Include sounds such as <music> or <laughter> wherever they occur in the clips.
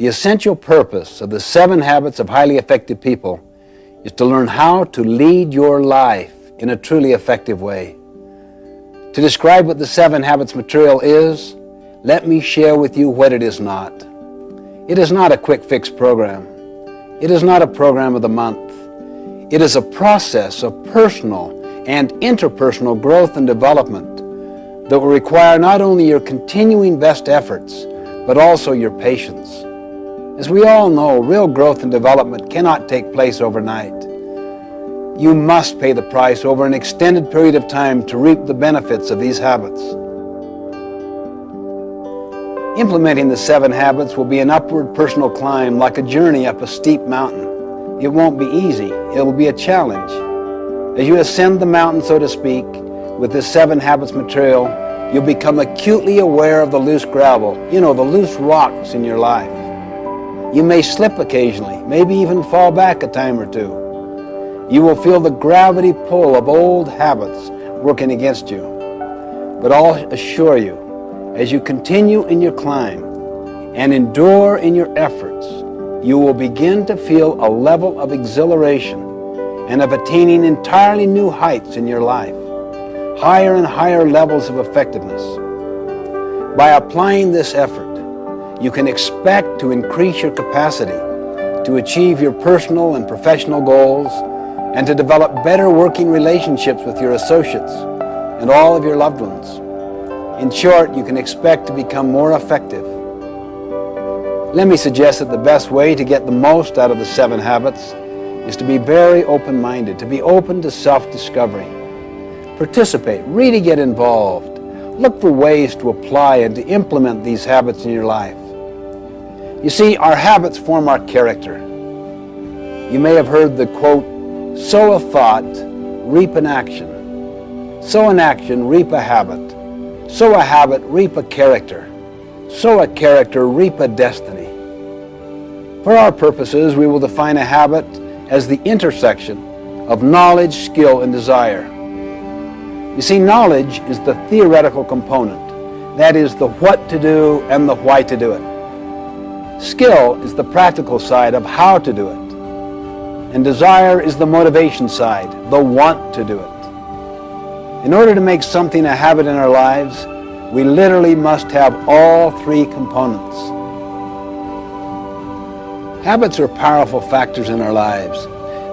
The essential purpose of the seven habits of highly effective people is to learn how to lead your life in a truly effective way. To describe what the Seven Habits material is, let me share with you what it is not. It is not a quick fix program. It is not a program of the month. It is a process of personal and interpersonal growth and development that will require not only your continuing best efforts, but also your patience. As we all know, real growth and development cannot take place overnight. You must pay the price over an extended period of time to reap the benefits of these habits. Implementing the seven habits will be an upward personal climb like a journey up a steep mountain. It won't be easy. It will be a challenge. As you ascend the mountain, so to speak, with this seven habits material, you'll become acutely aware of the loose gravel, you know, the loose rocks in your life. You may slip occasionally, maybe even fall back a time or two. You will feel the gravity pull of old habits working against you. But I'll assure you, as you continue in your climb and endure in your efforts, you will begin to feel a level of exhilaration and of attaining entirely new heights in your life higher and higher levels of effectiveness. By applying this effort, you can expect to increase your capacity to achieve your personal and professional goals and to develop better working relationships with your associates and all of your loved ones. In short, you can expect to become more effective. Let me suggest that the best way to get the most out of the seven habits is to be very open-minded, to be open to self-discovery participate, really get involved. Look for ways to apply and to implement these habits in your life. You see, our habits form our character. You may have heard the quote, sow a thought, reap an action. Sow an action, reap a habit. Sow a habit, reap a character. Sow a character, reap a destiny. For our purposes, we will define a habit as the intersection of knowledge, skill, and desire. You see, knowledge is the theoretical component. That is the what to do and the why to do it. Skill is the practical side of how to do it. And desire is the motivation side, the want to do it. In order to make something a habit in our lives, we literally must have all three components. Habits are powerful factors in our lives.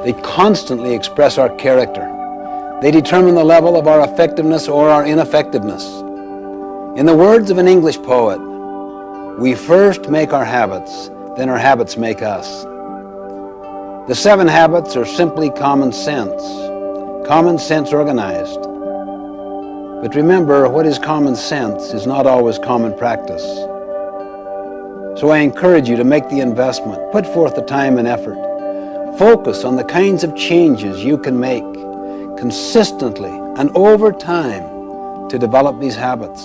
They constantly express our character. They determine the level of our effectiveness or our ineffectiveness. In the words of an English poet, we first make our habits, then our habits make us. The seven habits are simply common sense, common sense organized. But remember, what is common sense is not always common practice. So I encourage you to make the investment, put forth the time and effort. Focus on the kinds of changes you can make consistently and over time to develop these habits.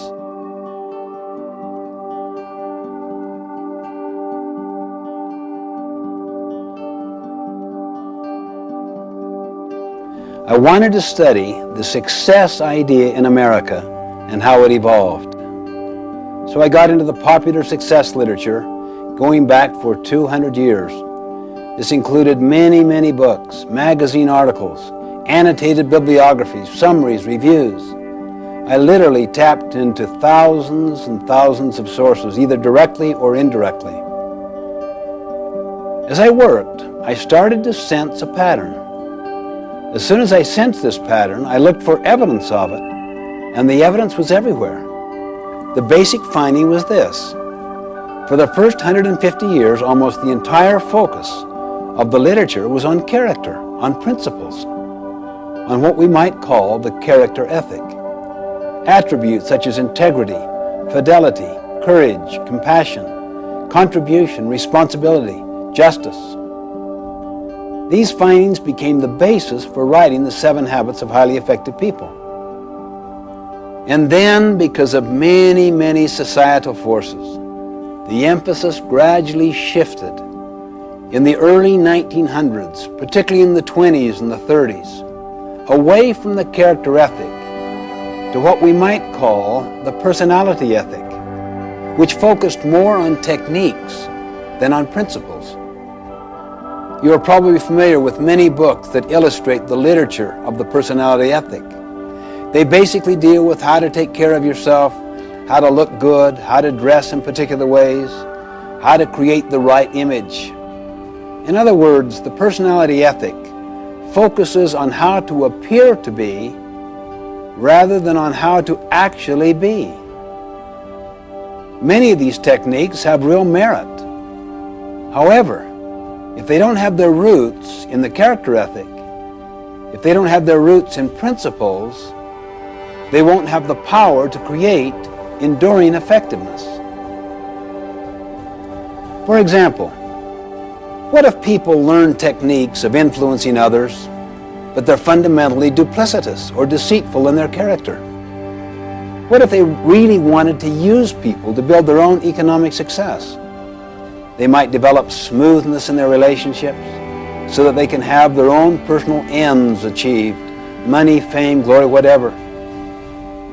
I wanted to study the success idea in America and how it evolved. So I got into the popular success literature going back for 200 years. This included many, many books, magazine articles, annotated bibliographies, summaries, reviews. I literally tapped into thousands and thousands of sources, either directly or indirectly. As I worked, I started to sense a pattern. As soon as I sensed this pattern, I looked for evidence of it, and the evidence was everywhere. The basic finding was this. For the first 150 years, almost the entire focus of the literature was on character, on principles, on what we might call the character ethic. Attributes such as integrity, fidelity, courage, compassion, contribution, responsibility, justice. These findings became the basis for writing the Seven Habits of Highly Effective People. And then, because of many, many societal forces, the emphasis gradually shifted in the early 1900s, particularly in the 20s and the 30s, away from the character ethic to what we might call the personality ethic, which focused more on techniques than on principles. You are probably familiar with many books that illustrate the literature of the personality ethic. They basically deal with how to take care of yourself, how to look good, how to dress in particular ways, how to create the right image. In other words, the personality ethic focuses on how to appear to be rather than on how to actually be. Many of these techniques have real merit. However, if they don't have their roots in the character ethic, if they don't have their roots in principles, they won't have the power to create enduring effectiveness. For example, what if people learn techniques of influencing others, but they're fundamentally duplicitous or deceitful in their character? What if they really wanted to use people to build their own economic success? They might develop smoothness in their relationships so that they can have their own personal ends achieved, money, fame, glory, whatever.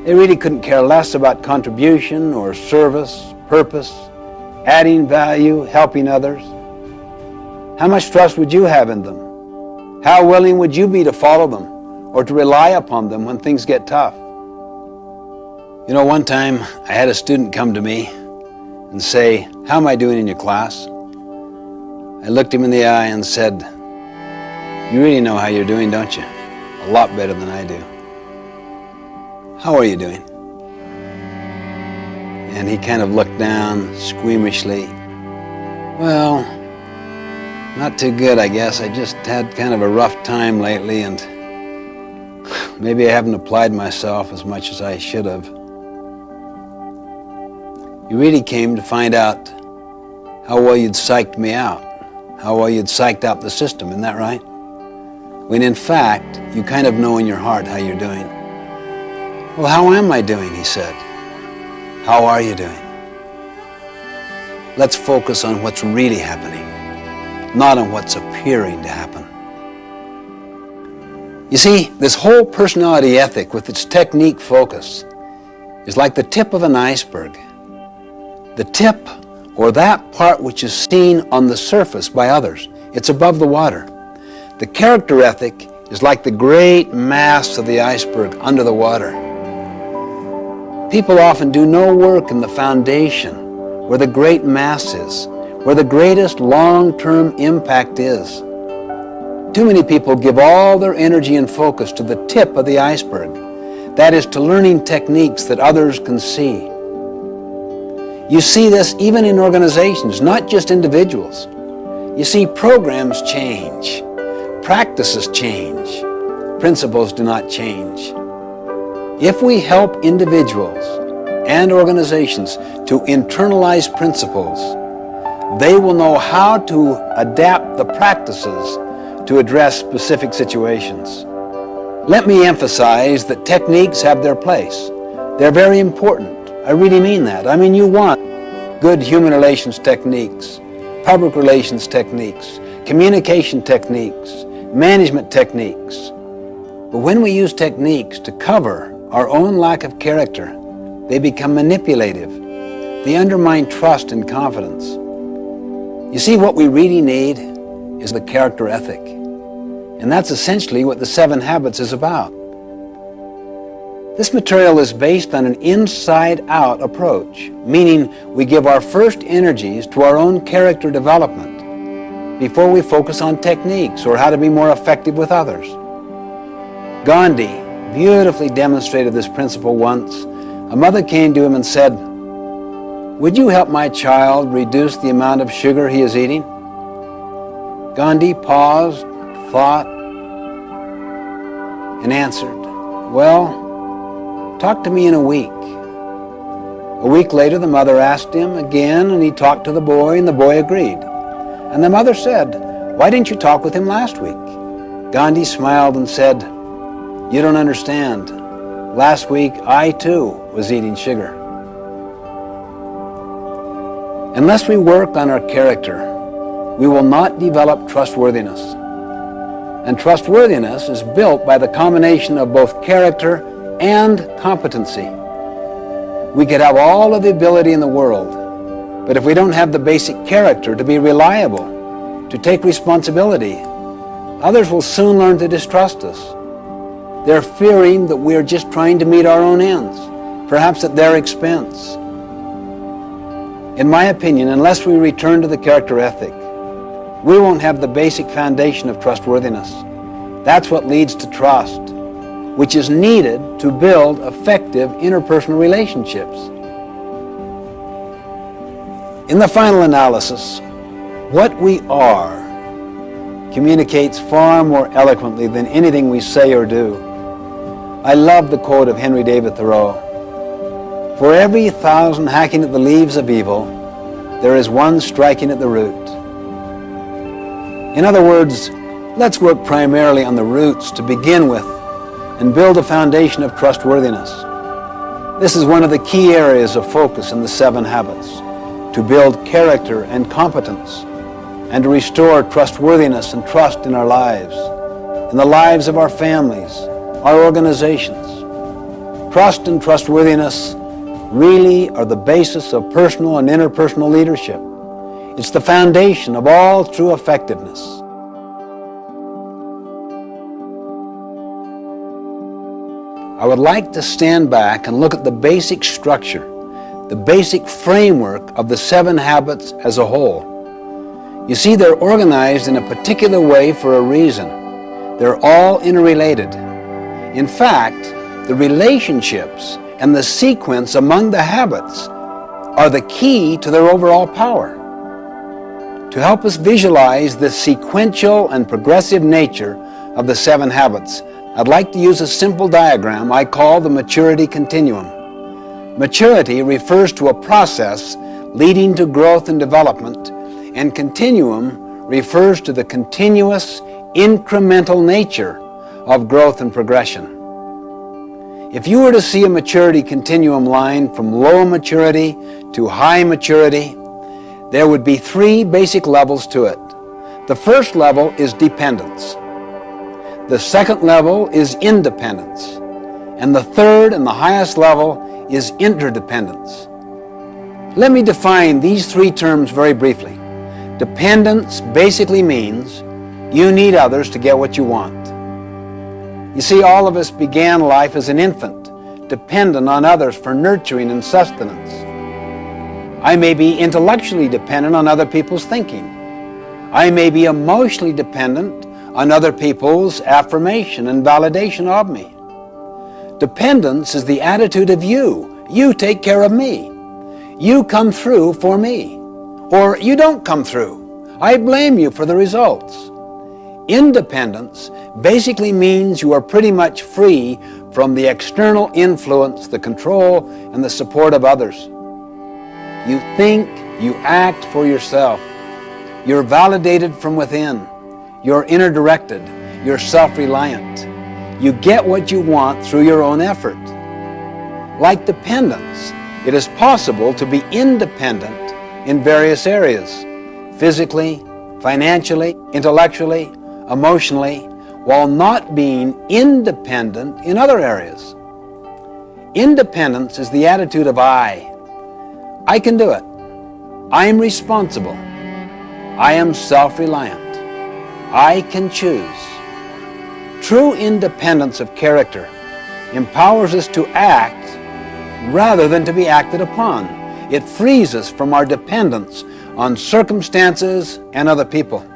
They really couldn't care less about contribution or service, purpose, adding value, helping others. How much trust would you have in them? How willing would you be to follow them or to rely upon them when things get tough? You know, one time I had a student come to me and say, how am I doing in your class? I looked him in the eye and said, you really know how you're doing, don't you? A lot better than I do. How are you doing? And he kind of looked down squeamishly. Well, not too good, I guess. I just had kind of a rough time lately and <sighs> maybe I haven't applied myself as much as I should have. You really came to find out how well you'd psyched me out, how well you'd psyched out the system, isn't that right? When in fact, you kind of know in your heart how you're doing. Well, how am I doing, he said. How are you doing? Let's focus on what's really happening, not on what's appearing to happen. You see, this whole personality ethic with its technique focus is like the tip of an iceberg. The tip, or that part which is seen on the surface by others, it's above the water. The character ethic is like the great mass of the iceberg under the water. People often do no work in the foundation where the great mass is, where the greatest long-term impact is. Too many people give all their energy and focus to the tip of the iceberg, that is to learning techniques that others can see. You see this even in organizations, not just individuals. You see, programs change, practices change, principles do not change. If we help individuals and organizations to internalize principles, they will know how to adapt the practices to address specific situations. Let me emphasize that techniques have their place. They're very important. I really mean that. I mean, you want good human relations techniques, public relations techniques, communication techniques, management techniques. But when we use techniques to cover our own lack of character, they become manipulative. They undermine trust and confidence. You see, what we really need is the character ethic. And that's essentially what the Seven Habits is about. This material is based on an inside-out approach, meaning we give our first energies to our own character development before we focus on techniques or how to be more effective with others. Gandhi beautifully demonstrated this principle once. A mother came to him and said, Would you help my child reduce the amount of sugar he is eating? Gandhi paused, thought, and answered, Well, Talk to me in a week. A week later, the mother asked him again, and he talked to the boy, and the boy agreed. And the mother said, Why didn't you talk with him last week? Gandhi smiled and said, You don't understand. Last week, I too was eating sugar. Unless we work on our character, we will not develop trustworthiness. And trustworthiness is built by the combination of both character and competency. We could have all of the ability in the world, But if we don't have the basic character to be reliable, to take responsibility, others will soon learn to distrust us. They're fearing that we are just trying to meet our own ends, perhaps at their expense. In my opinion, unless we return to the character ethic, we won't have the basic foundation of trustworthiness. That's what leads to trust, which is needed to build effective interpersonal relationships. In the final analysis, what we are communicates far more eloquently than anything we say or do. I love the quote of Henry David Thoreau. For every thousand hacking at the leaves of evil, there is one striking at the root. In other words, let's work primarily on the roots to begin with and build a foundation of trustworthiness. This is one of the key areas of focus in the seven habits, to build character and competence and to restore trustworthiness and trust in our lives, in the lives of our families, our organizations. Trust and trustworthiness really are the basis of personal and interpersonal leadership. It's the foundation of all true effectiveness. I would like to stand back and look at the basic structure, the basic framework of the seven habits as a whole. You see, they're organized in a particular way for a reason. They're all interrelated. In fact, the relationships and the sequence among the habits are the key to their overall power. To help us visualize the sequential and progressive nature of the seven habits, I'd like to use a simple diagram I call the maturity continuum. Maturity refers to a process leading to growth and development, and continuum refers to the continuous, incremental nature of growth and progression. If you were to see a maturity continuum line from low maturity to high maturity, there would be three basic levels to it. The first level is dependence. The second level is independence. And the third and the highest level is interdependence. Let me define these three terms very briefly. Dependence basically means you need others to get what you want. You see, all of us began life as an infant, dependent on others for nurturing and sustenance. I may be intellectually dependent on other people's thinking. I may be emotionally dependent on other people's affirmation and validation of me. Dependence is the attitude of you. You take care of me. You come through for me. Or you don't come through. I blame you for the results. Independence basically means you are pretty much free from the external influence, the control, and the support of others. You think, you act for yourself. You're validated from within. You're inner directed. You're self-reliant. You get what you want through your own effort. Like dependence, it is possible to be independent in various areas, physically, financially, intellectually, emotionally, while not being independent in other areas. Independence is the attitude of I. I can do it. I am responsible. I am self-reliant. I can choose. True independence of character empowers us to act rather than to be acted upon. It frees us from our dependence on circumstances and other people.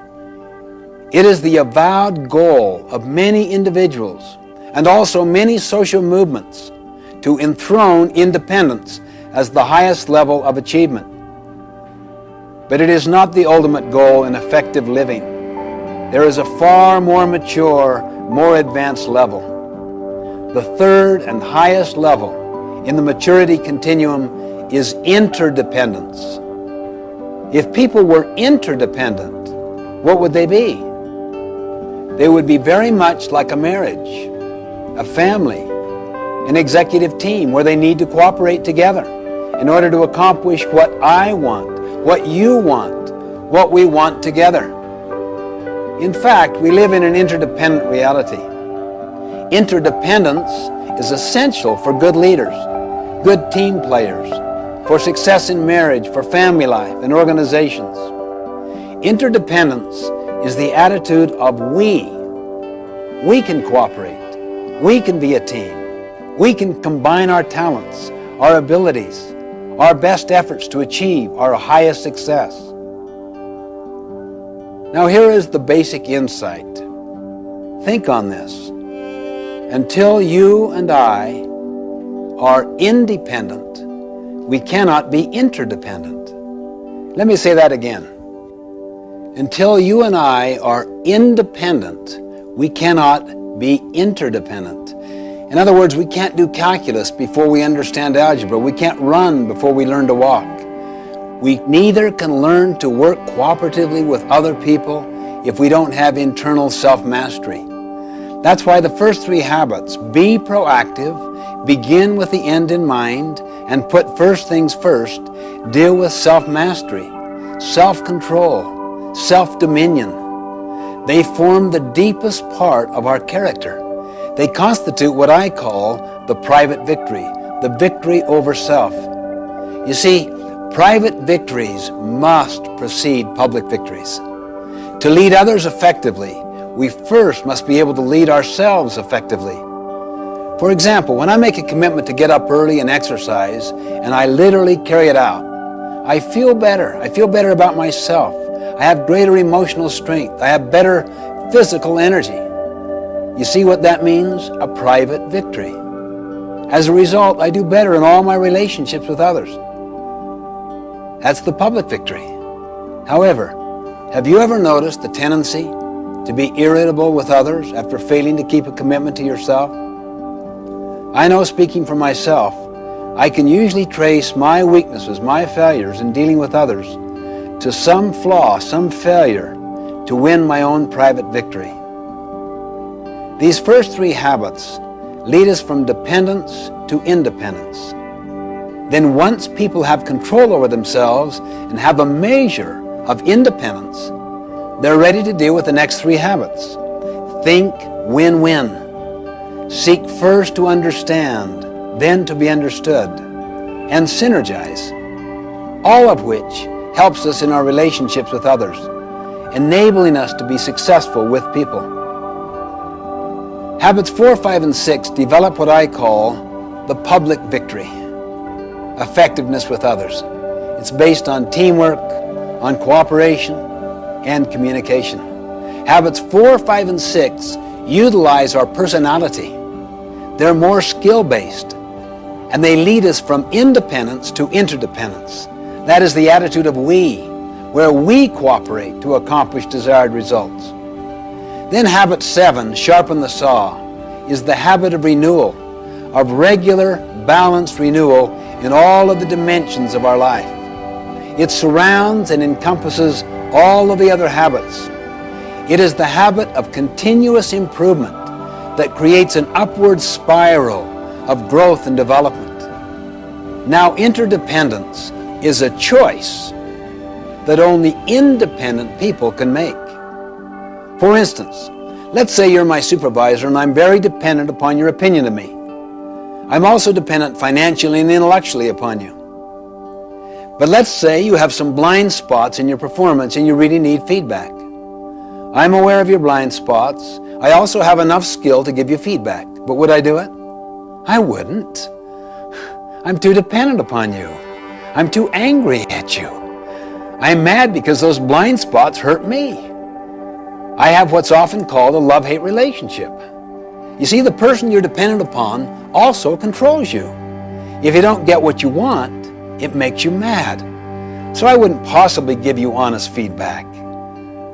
It is the avowed goal of many individuals and also many social movements to enthrone independence as the highest level of achievement. But it is not the ultimate goal in effective living. There is a far more mature, more advanced level. The third and highest level in the maturity continuum is interdependence. If people were interdependent, what would they be? They would be very much like a marriage, a family, an executive team where they need to cooperate together in order to accomplish what I want, what you want, what we want together. In fact, we live in an interdependent reality. Interdependence is essential for good leaders, good team players, for success in marriage, for family life, and organizations. Interdependence is the attitude of we. We can cooperate. We can be a team. We can combine our talents, our abilities, our best efforts to achieve our highest success. Now here is the basic insight. Think on this. Until you and I are independent, we cannot be interdependent. Let me say that again. Until you and I are independent, we cannot be interdependent. In other words, we can't do calculus before we understand algebra. We can't run before we learn to walk. We neither can learn to work cooperatively with other people if we don't have internal self-mastery. That's why the first three habits, be proactive, begin with the end in mind, and put first things first, deal with self-mastery, self-control, self-dominion. They form the deepest part of our character. They constitute what I call the private victory, the victory over self. You see, private victories must precede public victories. To lead others effectively, we first must be able to lead ourselves effectively. For example, when I make a commitment to get up early and exercise, and I literally carry it out, I feel better. I feel better about myself. I have greater emotional strength. I have better physical energy. You see what that means? A private victory. As a result, I do better in all my relationships with others. That's the public victory. However, have you ever noticed the tendency to be irritable with others after failing to keep a commitment to yourself? I know speaking for myself, I can usually trace my weaknesses, my failures in dealing with others to some flaw, some failure to win my own private victory. These first three habits lead us from dependence to independence. Then once people have control over themselves and have a measure of independence, they're ready to deal with the next three habits. Think win-win. Seek first to understand, then to be understood, and synergize, all of which helps us in our relationships with others, enabling us to be successful with people. Habits 4, 5, and 6 develop what I call the public victory, effectiveness with others. It's based on teamwork, on cooperation, and communication. Habits 4, 5, and 6 utilize our personality. They're more skill-based, and they lead us from independence to interdependence. That is the attitude of we, where we cooperate to accomplish desired results. Then habit seven, sharpen the saw, is the habit of renewal, of regular, balanced renewal in all of the dimensions of our life. It surrounds and encompasses all of the other habits. It is the habit of continuous improvement that creates an upward spiral of growth and development. Now, interdependence is a choice that only independent people can make. For instance, let's say you're my supervisor and I'm very dependent upon your opinion of me. I'm also dependent financially and intellectually upon you. But let's say you have some blind spots in your performance and you really need feedback. I'm aware of your blind spots. I also have enough skill to give you feedback. But would I do it? I wouldn't. <sighs> I'm too dependent upon you. I'm too angry at you. I'm mad because those blind spots hurt me. I have what's often called a love-hate relationship. You see, the person you're dependent upon also controls you. If you don't get what you want, it makes you mad. So I wouldn't possibly give you honest feedback.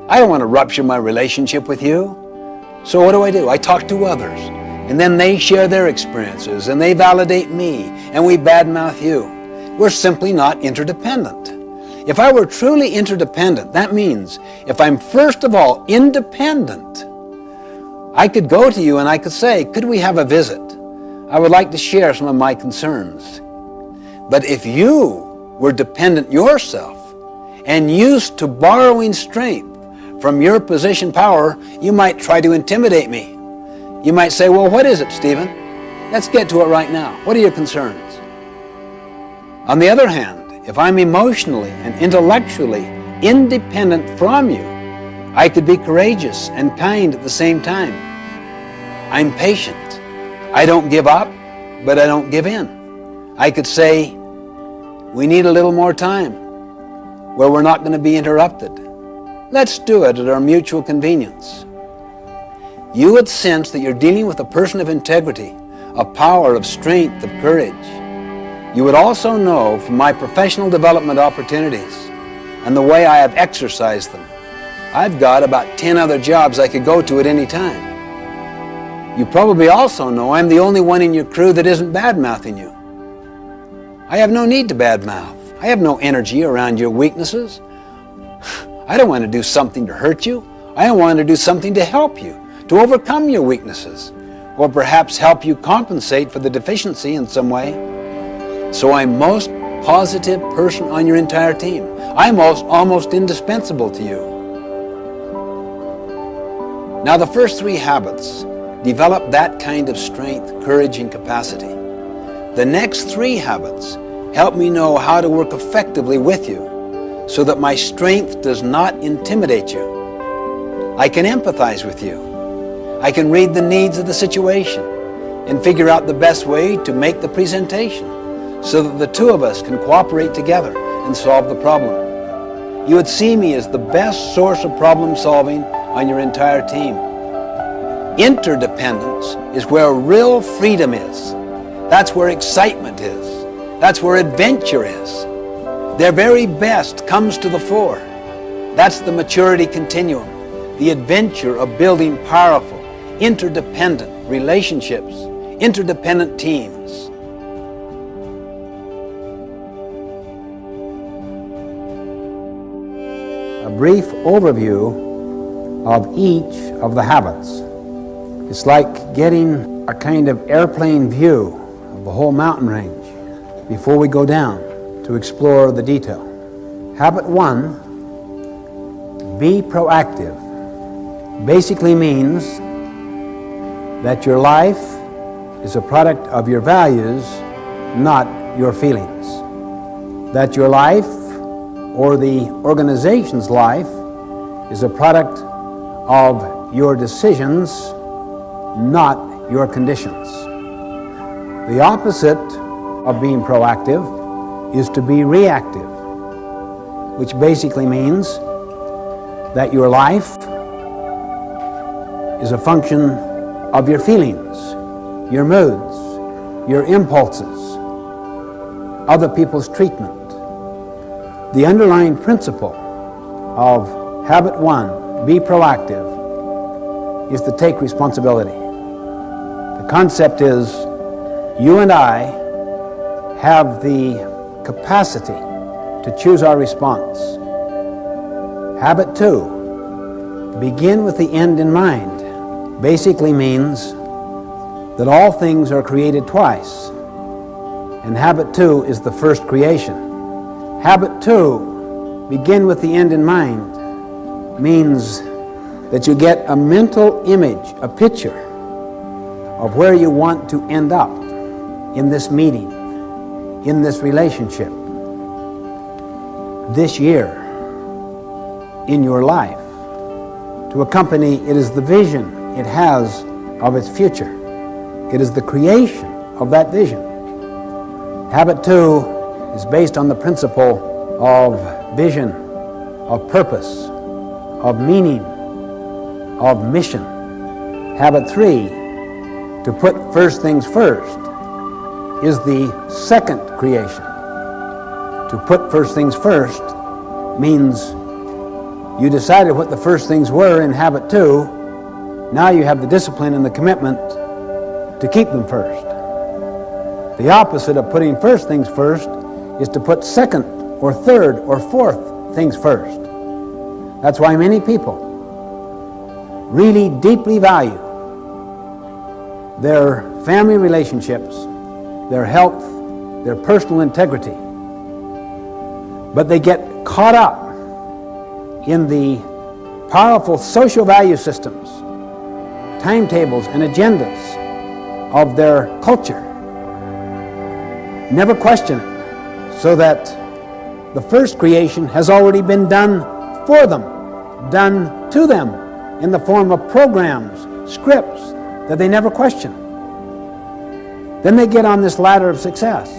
I don't want to rupture my relationship with you. So what do I do? I talk to others, and then they share their experiences, and they validate me, and we badmouth you. We're simply not interdependent. If I were truly interdependent, that means if I'm first of all independent, I could go to you and I could say, could we have a visit? I would like to share some of my concerns. But if you were dependent yourself and used to borrowing strength from your position power, you might try to intimidate me. You might say, well, what is it, Stephen? Let's get to it right now. What are your concerns? On the other hand, if I'm emotionally and intellectually independent from you, I could be courageous and kind at the same time. I'm patient. I don't give up, but I don't give in. I could say, we need a little more time where we're not going to be interrupted. Let's do it at our mutual convenience. You would sense that you're dealing with a person of integrity, of power, of strength, of courage. You would also know from my professional development opportunities and the way I have exercised them, I've got about 10 other jobs I could go to at any time. You probably also know I'm the only one in your crew that isn't bad-mouthing you. I have no need to badmouth. I have no energy around your weaknesses. <sighs> I don't want to do something to hurt you. I want to do something to help you, to overcome your weaknesses, or perhaps help you compensate for the deficiency in some way. So I'm most positive person on your entire team. I'm most, almost indispensable to you. Now the first three habits develop that kind of strength, courage, and capacity. The next three habits help me know how to work effectively with you so that my strength does not intimidate you. I can empathize with you. I can read the needs of the situation and figure out the best way to make the presentation so that the two of us can cooperate together and solve the problem. You would see me as the best source of problem solving on your entire team. Interdependence is where real freedom is. That's where excitement is. That's where adventure is. Their very best comes to the fore. That's the maturity continuum, the adventure of building powerful, interdependent relationships, interdependent teams. A brief overview of each of the habits. It's like getting a kind of airplane view of the whole mountain range before we go down to explore the detail. Habit one, be proactive, basically means that your life is a product of your values, not your feelings. That your life or the organization's life is a product of your decisions not your conditions. The opposite of being proactive is to be reactive, which basically means that your life is a function of your feelings, your moods, your impulses, other people's treatment. The underlying principle of habit one, be proactive, is to take responsibility. The concept is you and I have the capacity to choose our response. Habit two, begin with the end in mind, basically means that all things are created twice. And habit two is the first creation. Habit two, begin with the end in mind, means that you get a mental image, a picture of where you want to end up in this meeting, in this relationship, this year, in your life. To accompany, it is the vision it has of its future. It is the creation of that vision. Habit two is based on the principle of vision, of purpose, of meaning, of mission. Habit three, to put first things first, is the second creation. To put first things first means you decided what the first things were in habit two, now you have the discipline and the commitment to keep them first. The opposite of putting first things first is to put second or third or fourth things first. That's why many people really deeply value their family relationships, their health, their personal integrity. But they get caught up in the powerful social value systems, timetables and agendas of their culture. Never question it. so that the first creation has already been done for them, done to them in the form of programs, scripts that they never question. Then they get on this ladder of success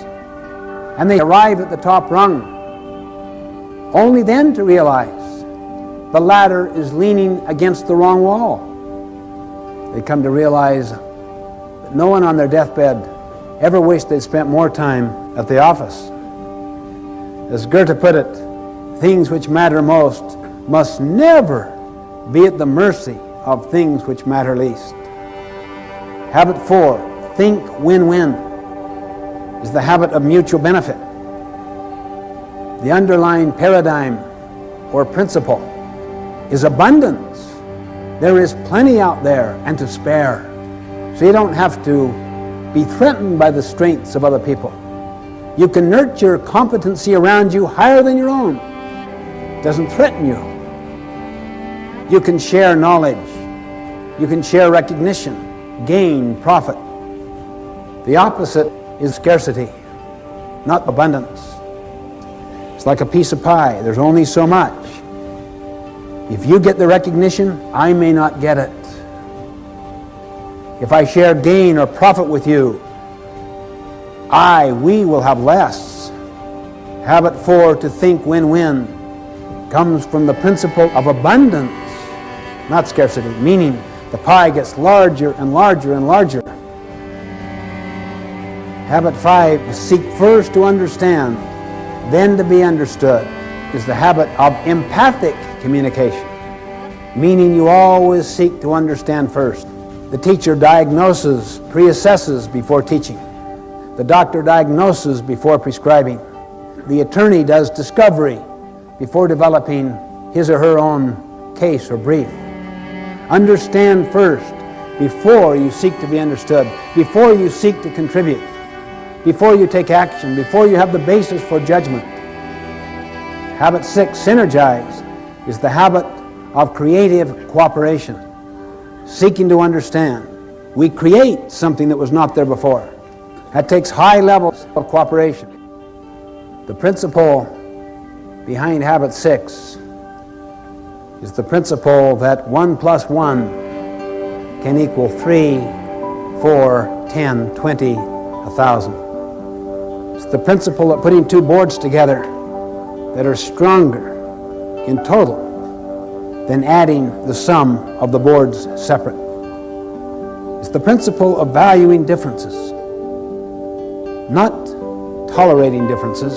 and they arrive at the top rung, only then to realize the ladder is leaning against the wrong wall. They come to realize that no one on their deathbed ever wished they'd spent more time at the office. As Goethe put it, things which matter most must never be at the mercy of things which matter least. Habit four, think win-win, is the habit of mutual benefit. The underlying paradigm or principle is abundance. There is plenty out there and to spare. So you don't have to be threatened by the strengths of other people. You can nurture competency around you higher than your own. It doesn't threaten you. You can share knowledge. You can share recognition, gain, profit. The opposite is scarcity, not abundance. It's like a piece of pie. There's only so much. If you get the recognition, I may not get it. If I share gain or profit with you, I, we will have less. Habit four, to think win-win, comes from the principle of abundance, not scarcity, meaning the pie gets larger and larger and larger. Habit five, seek first to understand, then to be understood, is the habit of empathic communication, meaning you always seek to understand first. The teacher diagnoses, pre-assesses before teaching. The doctor diagnoses before prescribing. The attorney does discovery before developing his or her own case or brief. Understand first before you seek to be understood, before you seek to contribute, before you take action, before you have the basis for judgment. Habit six, synergize, is the habit of creative cooperation seeking to understand. We create something that was not there before. That takes high levels of cooperation. The principle behind habit six is the principle that one plus one can equal three, four, ten, twenty, a thousand. It's the principle of putting two boards together that are stronger in total than adding the sum of the boards separate. It's the principle of valuing differences, not tolerating differences,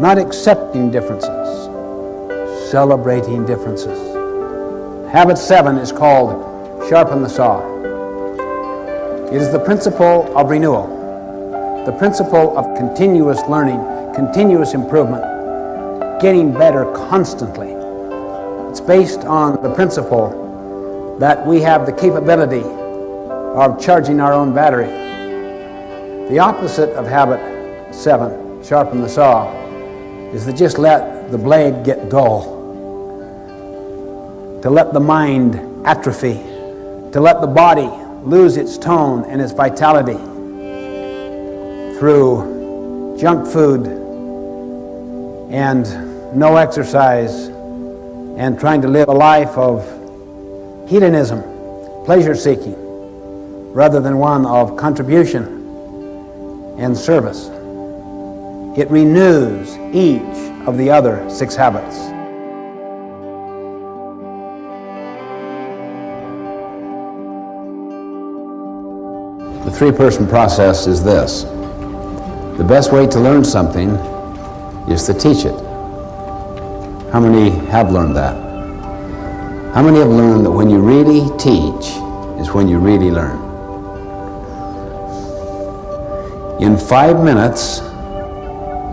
not accepting differences, celebrating differences. Habit seven is called sharpen the saw. It is the principle of renewal, the principle of continuous learning, continuous improvement, getting better constantly. It's based on the principle that we have the capability of charging our own battery. The opposite of habit seven, sharpen the saw, is to just let the blade get dull, to let the mind atrophy, to let the body lose its tone and its vitality through junk food and no exercise and trying to live a life of hedonism, pleasure seeking, rather than one of contribution and service. It renews each of the other six habits. Three-person process is this. The best way to learn something is to teach it. How many have learned that? How many have learned that when you really teach is when you really learn? In five minutes,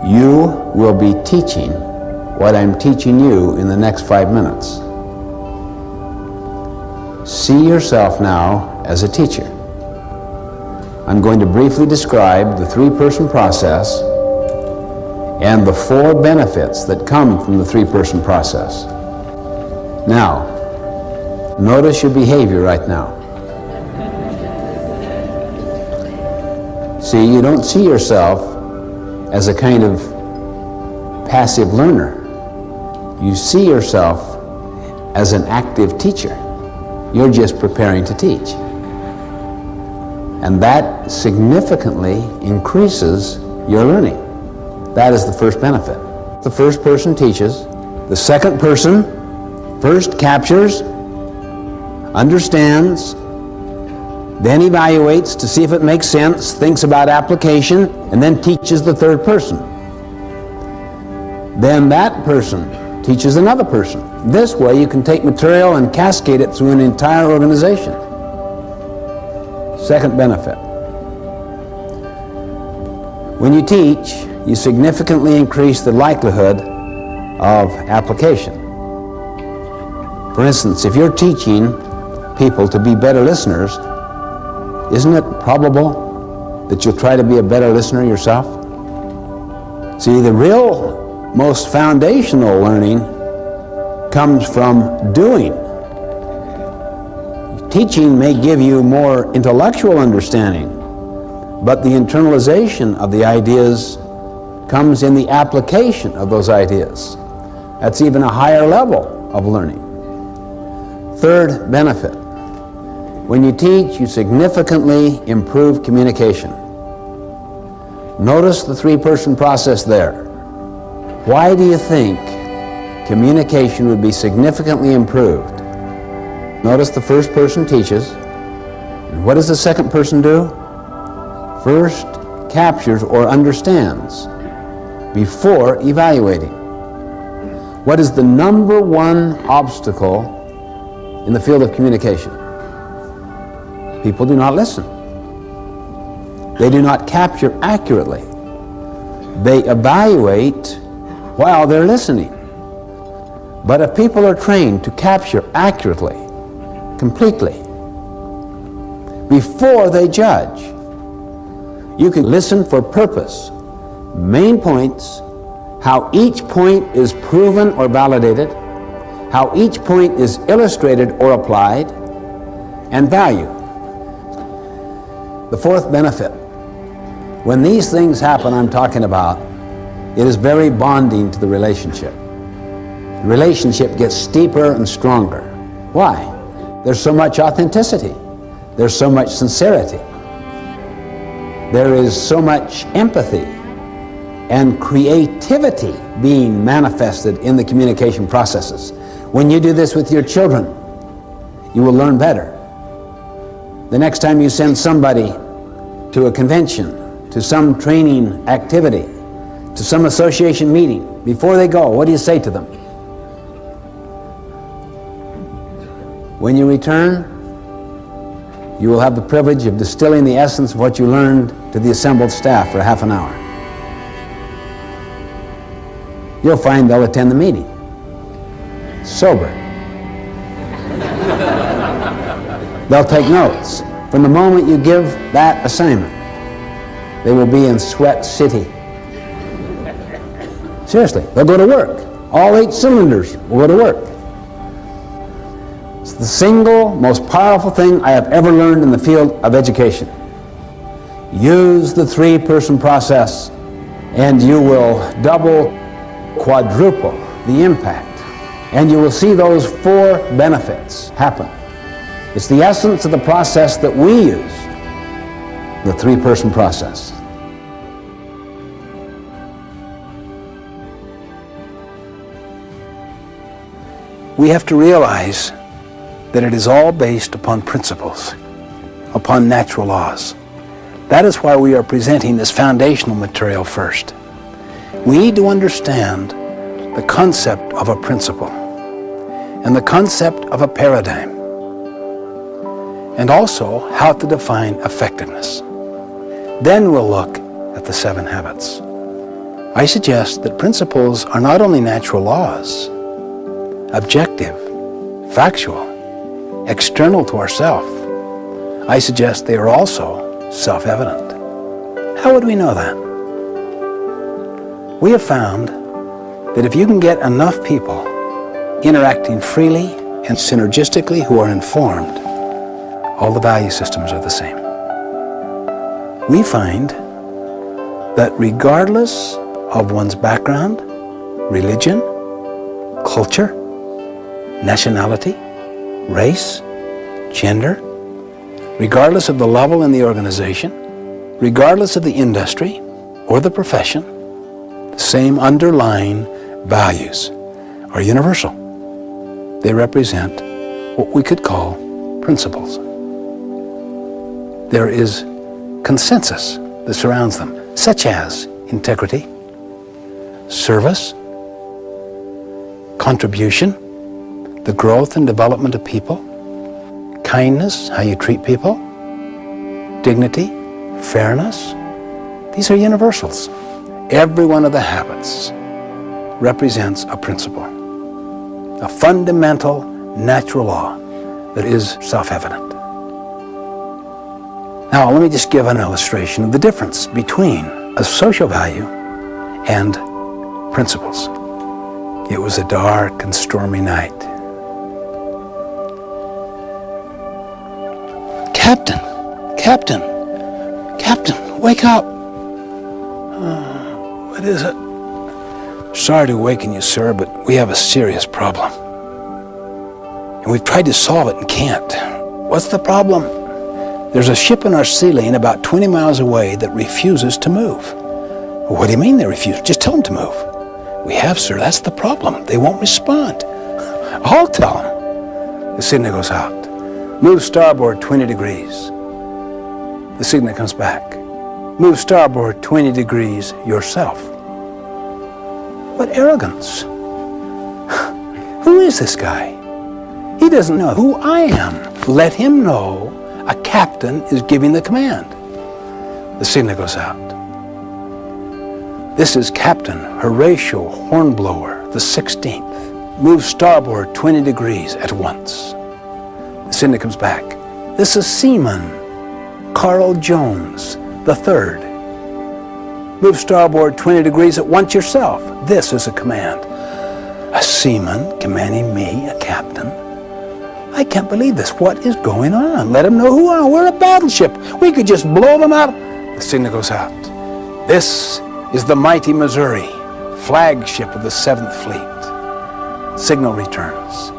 you will be teaching what I'm teaching you in the next five minutes. See yourself now as a teacher. I'm going to briefly describe the three-person process and the four benefits that come from the three-person process. Now, notice your behavior right now. See, you don't see yourself as a kind of passive learner. You see yourself as an active teacher. You're just preparing to teach. And that significantly increases your learning. That is the first benefit. The first person teaches. The second person first captures, understands, then evaluates to see if it makes sense, thinks about application, and then teaches the third person. Then that person teaches another person. This way you can take material and cascade it through an entire organization. Second benefit. When you teach, you significantly increase the likelihood of application. For instance, if you're teaching people to be better listeners, isn't it probable that you'll try to be a better listener yourself? See, the real most foundational learning comes from doing. Teaching may give you more intellectual understanding, but the internalization of the ideas comes in the application of those ideas. That's even a higher level of learning. Third benefit. When you teach, you significantly improve communication. Notice the three-person process there. Why do you think communication would be significantly improved? Notice the first person teaches. And what does the second person do? First captures or understands before evaluating. What is the number one obstacle in the field of communication? People do not listen. They do not capture accurately. They evaluate while they're listening. But if people are trained to capture accurately, completely, before they judge, you can listen for purpose, main points, how each point is proven or validated, how each point is illustrated or applied, and value. The fourth benefit. When these things happen I'm talking about, it is very bonding to the relationship. The relationship gets steeper and stronger. Why? There's so much authenticity. There's so much sincerity. There is so much empathy and creativity being manifested in the communication processes. When you do this with your children, you will learn better. The next time you send somebody to a convention, to some training activity, to some association meeting, before they go, what do you say to them? When you return, you will have the privilege of distilling the essence of what you learned to the assembled staff for half an hour. You'll find they'll attend the meeting. Sober. <laughs> they'll take notes. From the moment you give that assignment, they will be in Sweat City Seriously, they'll go to work. All eight cylinders will go to work. The single most powerful thing I have ever learned in the field of education. Use the three-person process and you will double, quadruple the impact. And you will see those four benefits happen. It's the essence of the process that we use, the three-person process. we have to realize that it is all based upon principles, upon natural laws. That is why we are presenting this foundational material first. We need to understand the concept of a principle and the concept of a paradigm and also how to define effectiveness. Then we'll look at the seven habits. I suggest that principles are not only natural laws, objective, factual, external to ourself. I suggest they are also self-evident. How would we know that? We have found that if you can get enough people interacting freely and synergistically who are informed, all the value systems are the same. We find that regardless of one's background, religion, culture, nationality, race, gender, regardless of the level in the organization, regardless of the industry or the profession, the same underlying values are universal. They represent what we could call principles. There is consensus that surrounds them, such as integrity, service, contribution, the growth and development of people, kindness, how you treat people, dignity, fairness. These are universals. Every one of the habits represents a principle, a fundamental natural law that is self-evident. Now, let me just give an illustration of the difference between a social value and principles. It was a dark and stormy night. Captain, Captain, Captain, wake up. Uh, what is it? Sorry to awaken you, sir, but we have a serious problem. And we've tried to solve it and can't. What's the problem? There's a ship in our sea lane about 20 miles away that refuses to move. What do you mean they refuse? Just tell them to move. We have, sir. That's the problem. They won't respond. <laughs> I'll tell them. The signal goes out. Move starboard 20 degrees. The signal comes back. Move starboard 20 degrees yourself. What arrogance. <sighs> Who is this guy? He doesn't know who I am. Let him know a captain is giving the command. The signal goes out. This is Captain Horatio Hornblower, the 16th. Move starboard 20 degrees at once. Signal comes back. This is Seaman Carl Jones, the 3rd. Move starboard 20 degrees at once yourself. This is a command. A seaman commanding me, a captain. I can't believe this. What is going on? Let them know who. We're a battleship. We could just blow them out. The signal goes out. This is the mighty Missouri, flagship of the 7th Fleet. Signal returns.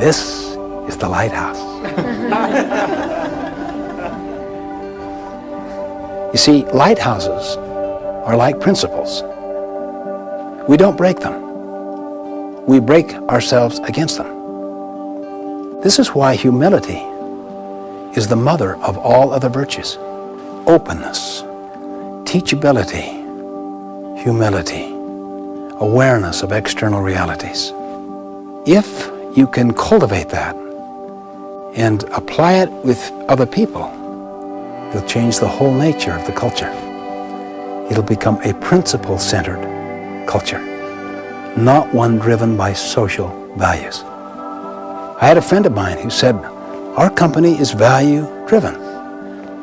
This is the lighthouse. you see, lighthouses are like principles. We don't break them. We break ourselves against them. This is why humility is the mother of all other virtues. Openness, teachability, humility, awareness of external realities. If you can cultivate that and apply it with other people, you'll change the whole nature of the culture. It'll become a principle-centered culture, not one driven by social values. I had a friend of mine who said, our company is value-driven.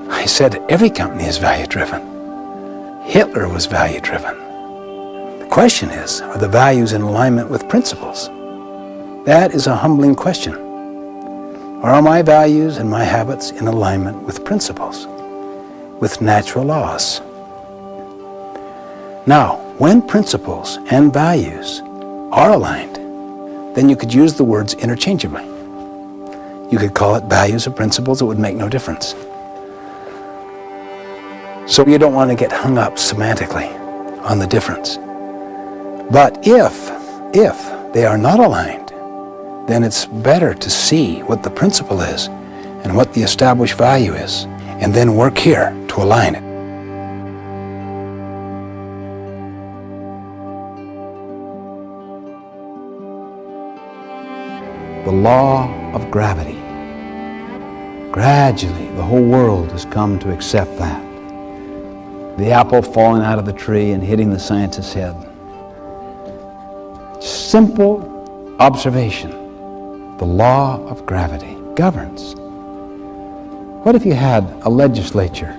I said, every company is value-driven. Hitler was value-driven. The question is, are the values in alignment with principles? That is a humbling question. Are my values and my habits in alignment with principles, with natural laws? Now, when principles and values are aligned, then you could use the words interchangeably. You could call it values or principles, it would make no difference. So you don't want to get hung up semantically on the difference. But if, if they are not aligned, then it's better to see what the principle is and what the established value is, and then work here to align it. The law of gravity. Gradually, the whole world has come to accept that. The apple falling out of the tree and hitting the scientist's head. Simple observation the law of gravity governs. What if you had a legislature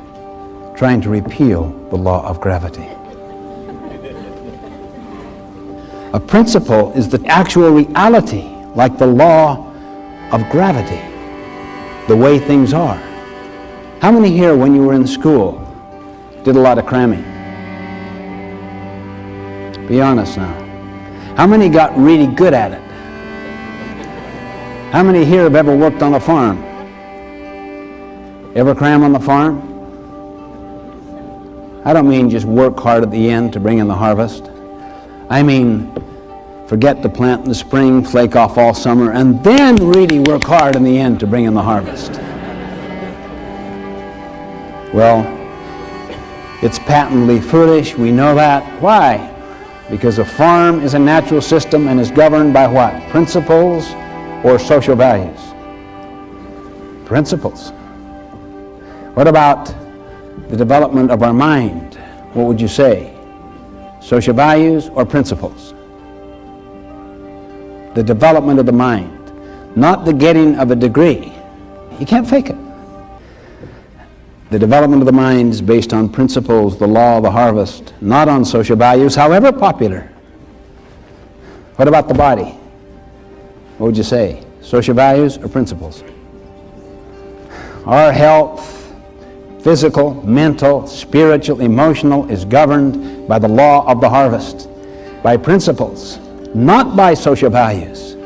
trying to repeal the law of gravity? A principle is the actual reality, like the law of gravity, the way things are. How many here, when you were in school, did a lot of cramming? Be honest now. How many got really good at it? How many here have ever worked on a farm? Ever cram on the farm? I don't mean just work hard at the end to bring in the harvest. I mean forget to plant in the spring, flake off all summer, and then really work hard in the end to bring in the harvest. Well, it's patently foolish. We know that. Why? Because a farm is a natural system and is governed by what? Principles or social values? Principles. What about the development of our mind? What would you say? Social values or principles? The development of the mind, not the getting of a degree. You can't fake it. The development of the mind is based on principles, the law of the harvest, not on social values, however popular. What about the body? What would you say? Social values or principles? Our health, physical, mental, spiritual, emotional, is governed by the law of the harvest, by principles, not by social values.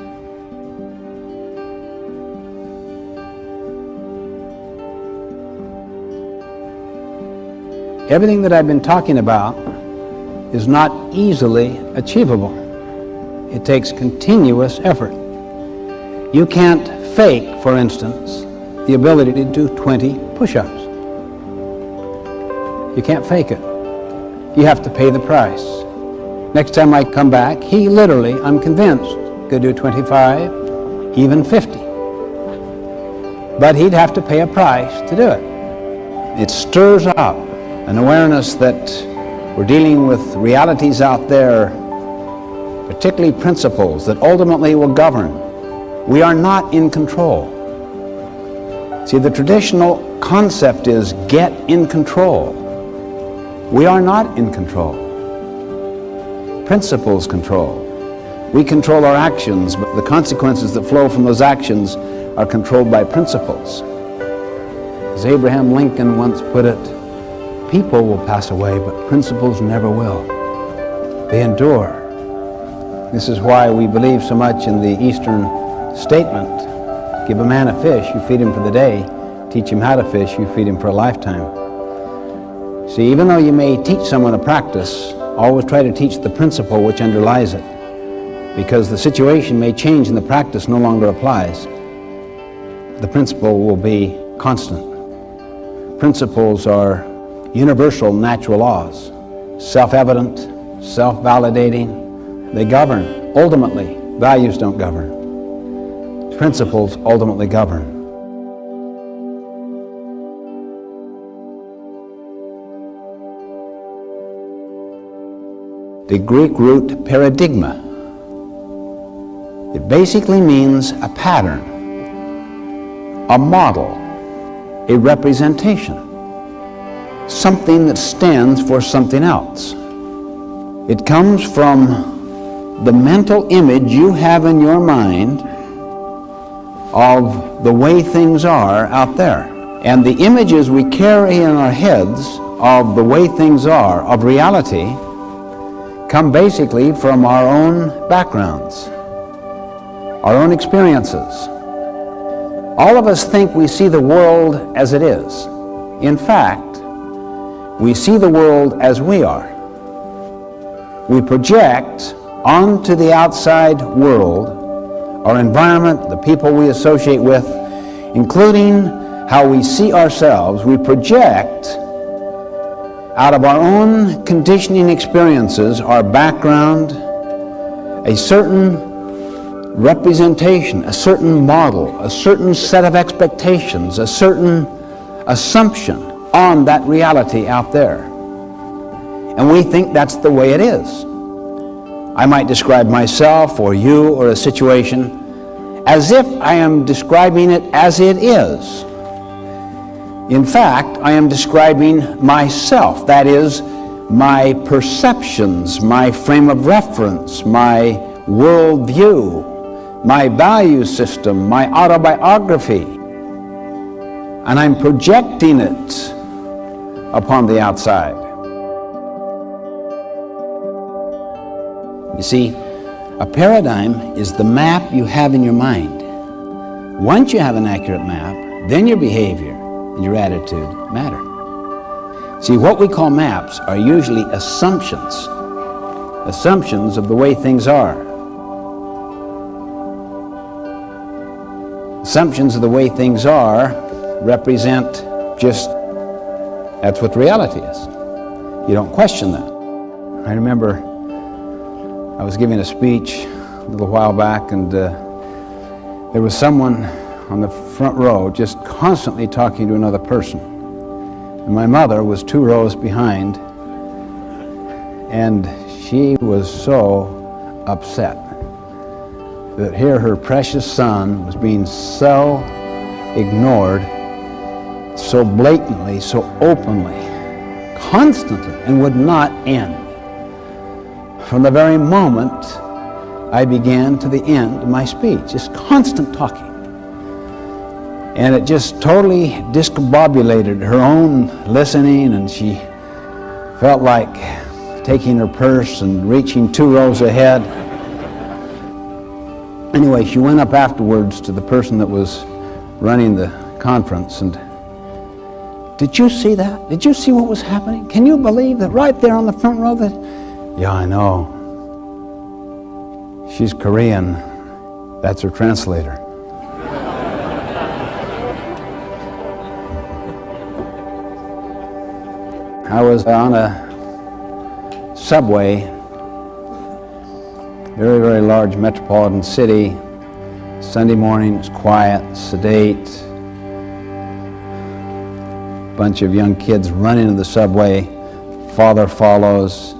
Everything that I've been talking about is not easily achievable. It takes continuous effort. You can't fake, for instance, the ability to do 20 push-ups. You can't fake it. You have to pay the price. Next time I come back, he literally, I'm convinced, could do 25, even 50. But he'd have to pay a price to do it. It stirs up an awareness that we're dealing with realities out there, particularly principles that ultimately will govern. We are not in control. See, the traditional concept is get in control. We are not in control. Principles control. We control our actions, but the consequences that flow from those actions are controlled by principles. As Abraham Lincoln once put it, People will pass away, but principles never will. They endure. This is why we believe so much in the Eastern statement. Give a man a fish, you feed him for the day. Teach him how to fish, you feed him for a lifetime. See, even though you may teach someone a practice, always try to teach the principle which underlies it. Because the situation may change and the practice no longer applies. The principle will be constant. Principles are universal natural laws, self-evident, self-validating. They govern. Ultimately, values don't govern. Principles ultimately govern. The Greek root paradigma. It basically means a pattern, a model, a representation something that stands for something else. It comes from the mental image you have in your mind of the way things are out there. And the images we carry in our heads of the way things are, of reality, come basically from our own backgrounds, our own experiences. All of us think we see the world as it is. In fact, we see the world as we are. We project onto the outside world, our environment, the people we associate with, including how we see ourselves, we project out of our own conditioning experiences, our background, a certain representation, a certain model, a certain set of expectations, a certain assumption on that reality out there. And we think that's the way it is. I might describe myself or you or a situation as if I am describing it as it is. In fact, I am describing myself, that is, my perceptions, my frame of reference, my worldview, my value system, my autobiography. And I'm projecting it upon the outside. You see, a paradigm is the map you have in your mind. Once you have an accurate map, then your behavior and your attitude matter. See, what we call maps are usually assumptions, assumptions of the way things are. Assumptions of the way things are represent just, that's what reality is. You don't question that. I remember I was giving a speech a little while back and uh, there was someone on the front row just constantly talking to another person. And my mother was two rows behind and she was so upset that here her precious son was being so ignored, so blatantly, so openly, constantly, and would not end. From the very moment I began to the end of my speech, just constant talking. And it just totally discombobulated her own listening, and she felt like taking her purse and reaching two rows ahead. Anyway, she went up afterwards to the person that was running the conference and did you see that? Did you see what was happening? Can you believe that right there on the front row that yeah, I know. She's Korean. That's her translator. I was on a subway, very, very large metropolitan city. Sunday morning, it's quiet, sedate. Bunch of young kids run into the subway. Father follows.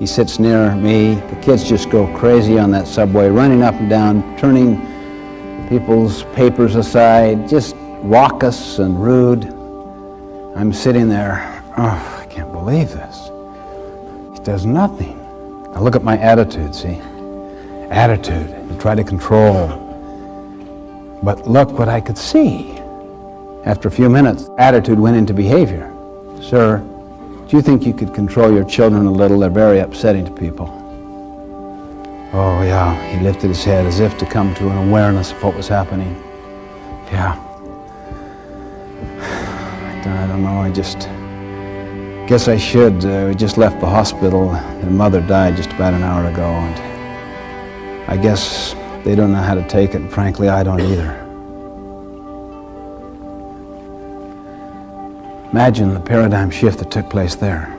He sits near me. The kids just go crazy on that subway, running up and down, turning people's papers aside, just raucous and rude. I'm sitting there, oh, I can't believe this. He does nothing. I look at my attitude, see? Attitude, to try to control. But look what I could see. After a few minutes, attitude went into behavior. Sir, do you think you could control your children a little? They're very upsetting to people. Oh, yeah. He lifted his head as if to come to an awareness of what was happening. Yeah. <sighs> I don't know. I just guess I should. Uh, we just left the hospital. Their mother died just about an hour ago, and I guess they don't know how to take it, and frankly, I don't either. Imagine the paradigm shift that took place there.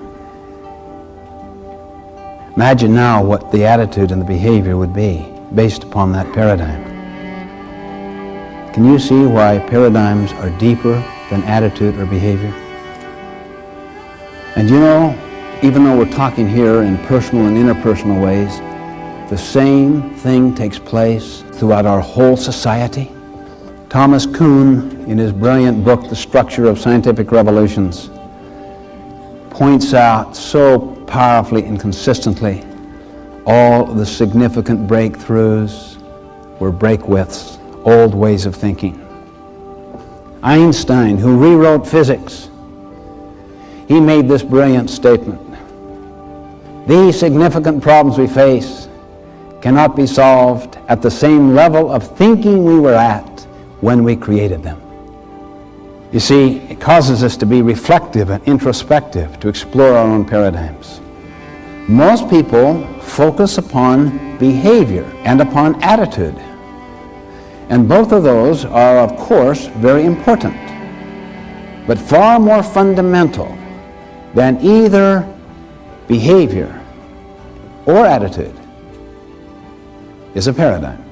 Imagine now what the attitude and the behavior would be based upon that paradigm. Can you see why paradigms are deeper than attitude or behavior? And you know, even though we're talking here in personal and interpersonal ways, the same thing takes place throughout our whole society. Thomas Kuhn, in his brilliant book, The Structure of Scientific Revolutions, points out so powerfully and consistently all the significant breakthroughs were breakwiths, old ways of thinking. Einstein, who rewrote physics, he made this brilliant statement. These significant problems we face cannot be solved at the same level of thinking we were at when we created them. You see, it causes us to be reflective and introspective, to explore our own paradigms. Most people focus upon behavior and upon attitude. And both of those are, of course, very important. But far more fundamental than either behavior or attitude is a paradigm.